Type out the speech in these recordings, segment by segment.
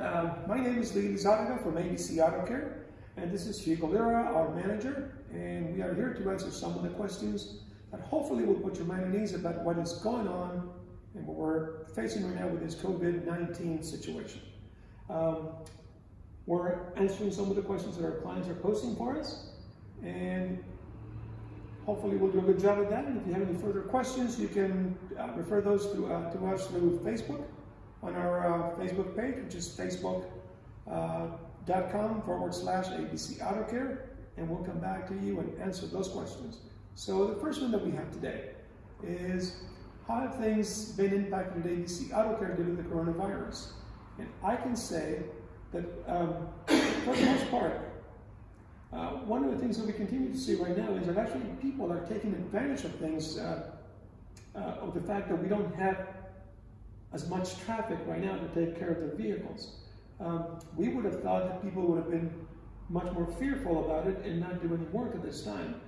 uh, my name is Lee Lizarraga from ABC Auto Care, and this is Hugo Lira, our manager, and we are here to answer some of the questions that hopefully will put your mind at ease about what is going on and what we're facing right now with this COVID-19 situation. Um, we're answering some of the questions that our clients are posting for us, and hopefully we'll do a good job of that. And if you have any further questions, you can uh, refer those to, uh, to us through Facebook on our uh, Facebook page, which is facebook.com uh, forward slash ABC Auto Care, and we'll come back to you and answer those questions. So the first one that we have today is how have things been impacted at ABC Auto Care due to the coronavirus? And I can say that um, for the most part, uh, one of the things that we continue to see right now is that actually people are taking advantage of things, uh, uh, of the fact that we don't have as much traffic right now to take care of their vehicles. Um, we would have thought that people would have been much more fearful about it and not do any work at this time.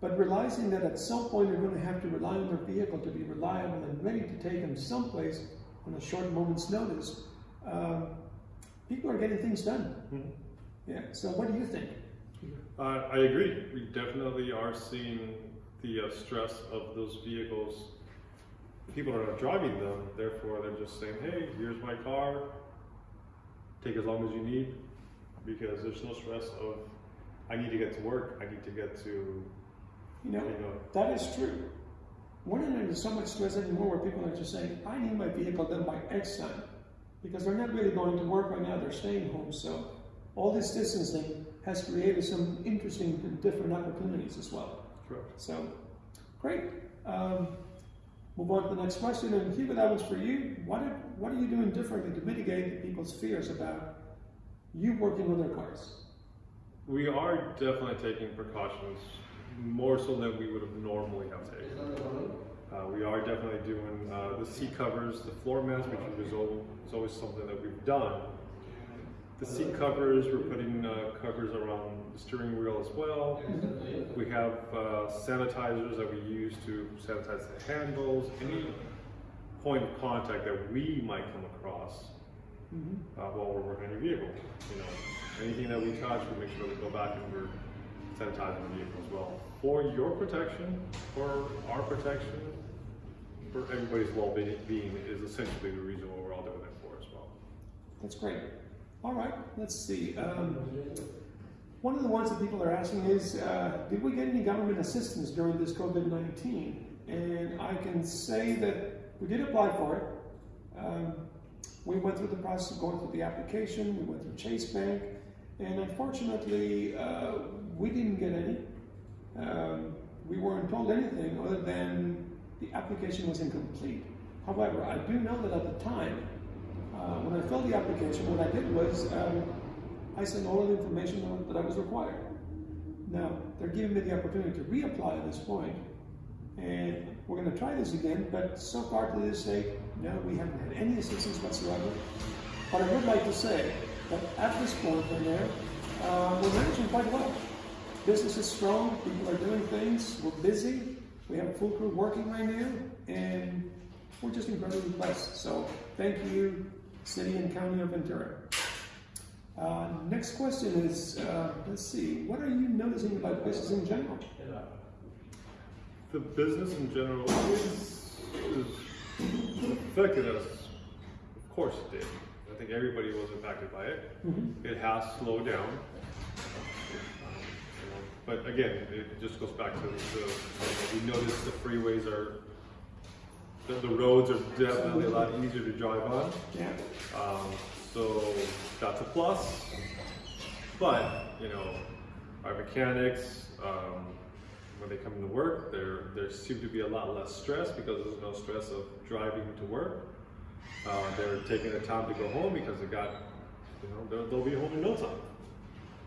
But realizing that at some point they're going to have to rely on their vehicle to be reliable and ready to take them someplace on a short moment's notice, um, people are getting things done. Mm-hmm. Yeah. So what do you think? Uh, I agree. We definitely are seeing the uh, stress of those vehicles. People are not driving them, therefore they're just saying, "Hey, here's my car. Take as long as you need," because there's no stress of, "I need to get to work. I need to get to." You know, you know that is true. We're not under so much stress anymore where people are just saying, "I need my vehicle done by X time," because they're not really going to work right now. They're staying home, so all this distancing has created some interesting and different opportunities as well. Correct. So, great. Um, move on to the next question. And Hugo, that was for you. What are, what are you doing differently to mitigate people's fears about you working on their cars? We are definitely taking precautions more so than we would have normally have taken. Uh, we are definitely doing uh, the seat covers, the floor mats, which is always something that we've done the seat covers, we're putting uh, covers around the steering wheel as well. We have uh, sanitizers that we use to sanitize the handles, any point of contact that we might come across mm -hmm. uh, while we're working on your vehicle. You know, anything that we touch, we make sure we go back and we're sanitizing the vehicle as well. For your protection, for our protection, for everybody's well-being is essentially the reason why we're all doing it for as well. That's great. All right, let's see. Um, one of the ones that people are asking is, uh, did we get any government assistance during this COVID-19? And I can say that we did apply for it. Um, we went through the process of going through the application, we went through Chase Bank, and unfortunately, uh, we didn't get any. Um, we weren't told anything other than the application was incomplete. However, I do know that at the time, uh, when I filled the application, what I did was um, I sent all of the information that I was required. Now, they're giving me the opportunity to reapply at this point, and we're going to try this again, but so far to this no, we haven't had any assistance whatsoever. But I would like to say that at this point right there, uh, we're managing quite well. Business is strong, people are doing things, we're busy, we have a full crew working right now, and we're just incredibly blessed. So thank you City and County of Ventura. Uh, next question is, uh, let's see, what are you noticing about business in general? The business in general is, is affected us. Of course it did. I think everybody was impacted by it. Mm -hmm. It has slowed down. Um, but again, it just goes back to the, we notice the freeways are the, the roads are definitely a lot easier to drive on. Yeah. Um, so that's a plus. But, you know, our mechanics, um, when they come into work, there there seems to be a lot less stress because there's no stress of driving to work. Uh, they're taking the time to go home because they got, you know, they'll, they'll be home in no time.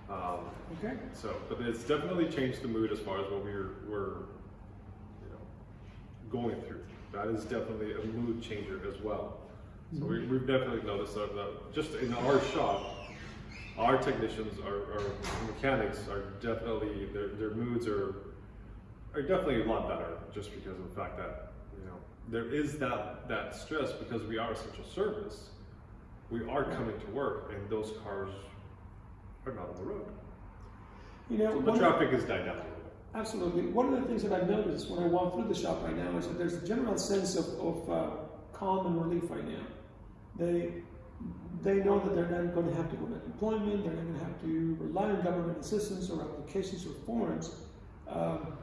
Um, okay. So, but it's definitely changed the mood as far as what we're, we're you know, going through that is definitely a mood changer as well. So we, mm-hmm. have definitely noticed that, that, just in our shop, our technicians, our, our mechanics are definitely, their, their moods are, are definitely a lot better just because of the fact that, you know, there is that, that stress because we are essential service. we are coming to work, and those cars are not on the road. You know, The traffic is died Absolutely. One of the things that I've noticed when I walk through the shop right now is that there's a general sense of, of uh, calm and relief right now. They they know that they're not going to have to go to employment. They're not going to have to rely on government assistance or applications or forms. Um,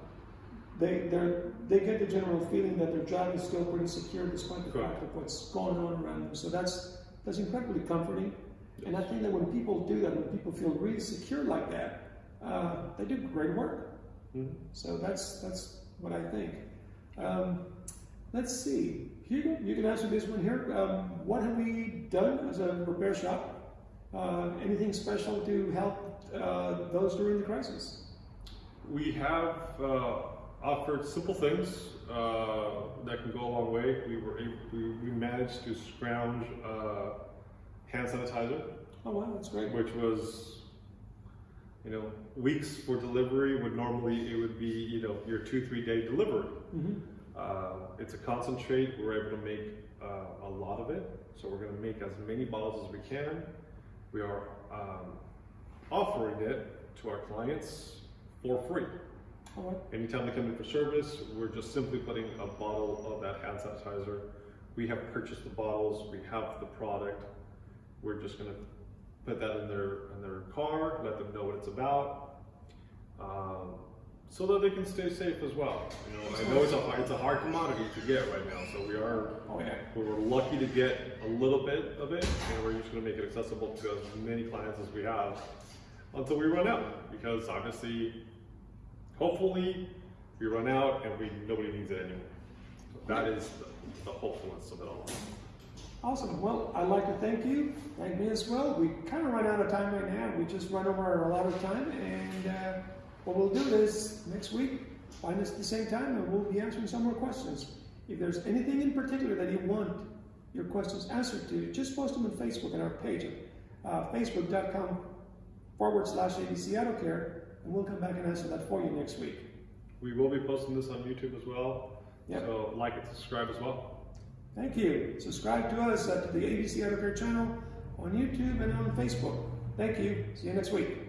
they they they get the general feeling that their job is still pretty secure despite the fact of what's going on around them. So that's that's incredibly comforting. And I think that when people do that, when people feel really secure like that, uh, they do great work. Mhm. So that's that's what I think. Um, let's see. Hugo, you can answer this one here. Um, what have we done as a repair shop? Uh, anything special to help uh, those during the crisis? We have uh, offered simple things uh, that can go a long way. We were able, we, we managed to scrounge uh, hand sanitizer, Oh wow, that's great. which was you know weeks for delivery. Would normally it would be you know your two three day delivery. hmm Uh, it's a concentrate. We're able to make uh, a lot of it, so we're going to make as many bottles as we can. We are um, offering it to our clients for free. Right. Anytime they come in for service, we're just simply putting a bottle of that hand sanitizer. We have purchased the bottles. We have the product. We're just going to put that in their in their car, let them know what it's about. Um, so that they can stay safe as well. You know, I know it's a hard, it's a hard commodity to get right now, so we are Oh yeah. we're lucky to get a little bit of it, and we're just going to make it accessible to as many clients as we have until we run out. Because obviously, hopefully, we run out and we nobody needs it anymore. That is the, the hopefulness of it all. Awesome. Well, I'd like to thank you. Thank me as well. We kind of run out of time right now. We just run over our allotted time, and uh, what we'll do is next week find us at the same time, and we'll be answering some more questions. If there's anything in particular that you want your questions answered to, just post them on Facebook on our page, uh, facebook.com forward slash ABC Auto Care, and we'll come back and answer that for you next week. We will be posting this on YouTube as well. Yep. So like and subscribe as well. Thank you. Subscribe to us uh, at the ABC Care channel on YouTube and on Facebook. Thank you. See you next week.